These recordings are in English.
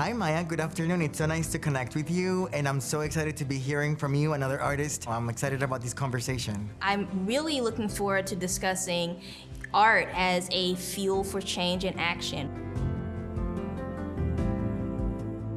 Hi Maya, good afternoon. It's so nice to connect with you and I'm so excited to be hearing from you, another artist. I'm excited about this conversation. I'm really looking forward to discussing art as a fuel for change and action.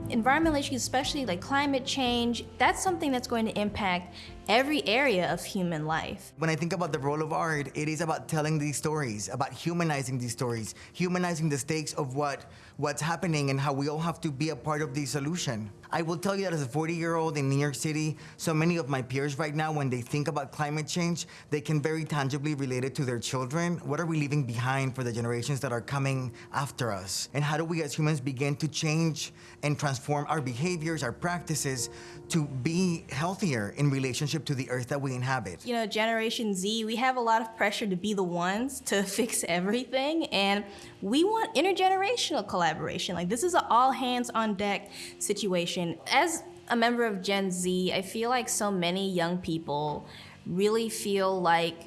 Environmental issues, especially like climate change, that's something that's going to impact every area of human life. When I think about the role of art, it is about telling these stories, about humanizing these stories, humanizing the stakes of what what's happening and how we all have to be a part of the solution. I will tell you that as a 40-year-old in New York City, so many of my peers right now, when they think about climate change, they can very tangibly relate it to their children. What are we leaving behind for the generations that are coming after us? And how do we as humans begin to change and transform our behaviors, our practices, to be healthier in relationship to the earth that we inhabit? You know, Generation Z, we have a lot of pressure to be the ones to fix everything, and we want intergenerational collaboration. Like, this is an all hands on deck situation. As a member of Gen Z, I feel like so many young people really feel like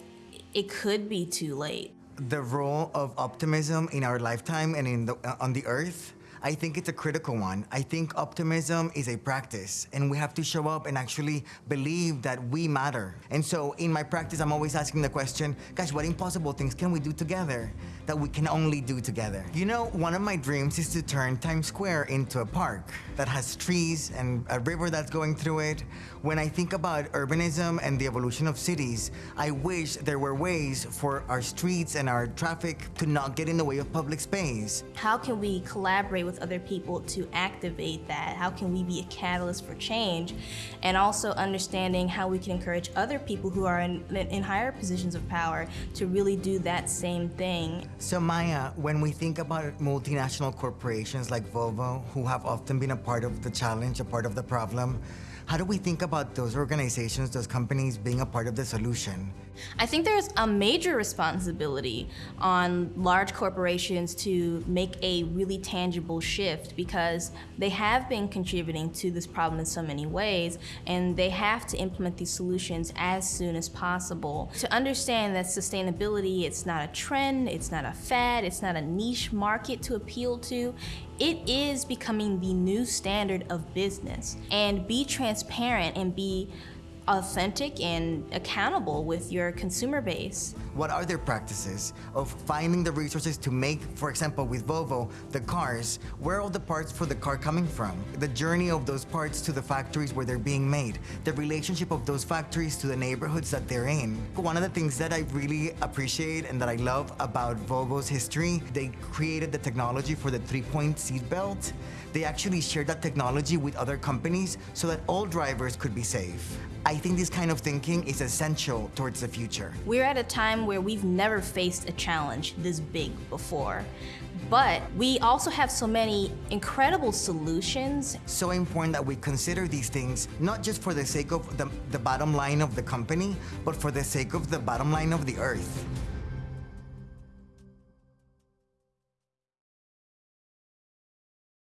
it could be too late. The role of optimism in our lifetime and in the, on the earth I think it's a critical one. I think optimism is a practice and we have to show up and actually believe that we matter. And so in my practice, I'm always asking the question, gosh, what impossible things can we do together that we can only do together? You know, one of my dreams is to turn Times Square into a park that has trees and a river that's going through it. When I think about urbanism and the evolution of cities, I wish there were ways for our streets and our traffic to not get in the way of public space. How can we collaborate with other people to activate that? How can we be a catalyst for change? And also understanding how we can encourage other people who are in, in higher positions of power to really do that same thing. So Maya, when we think about multinational corporations like Volvo, who have often been a part of the challenge, a part of the problem, how do we think about those organizations, those companies being a part of the solution? I think there's a major responsibility on large corporations to make a really tangible shift because they have been contributing to this problem in so many ways and they have to implement these solutions as soon as possible. To understand that sustainability, it's not a trend, it's not a fad, it's not a niche market to appeal to, it is becoming the new standard of business. And be transparent and be authentic and accountable with your consumer base. What are their practices of finding the resources to make, for example, with Volvo, the cars, where are all the parts for the car coming from? The journey of those parts to the factories where they're being made, the relationship of those factories to the neighborhoods that they're in. One of the things that I really appreciate and that I love about Volvo's history, they created the technology for the three-point seat belt. They actually shared that technology with other companies so that all drivers could be safe. I think this kind of thinking is essential towards the future. We're at a time where we've never faced a challenge this big before. But we also have so many incredible solutions. So important that we consider these things, not just for the sake of the, the bottom line of the company, but for the sake of the bottom line of the earth.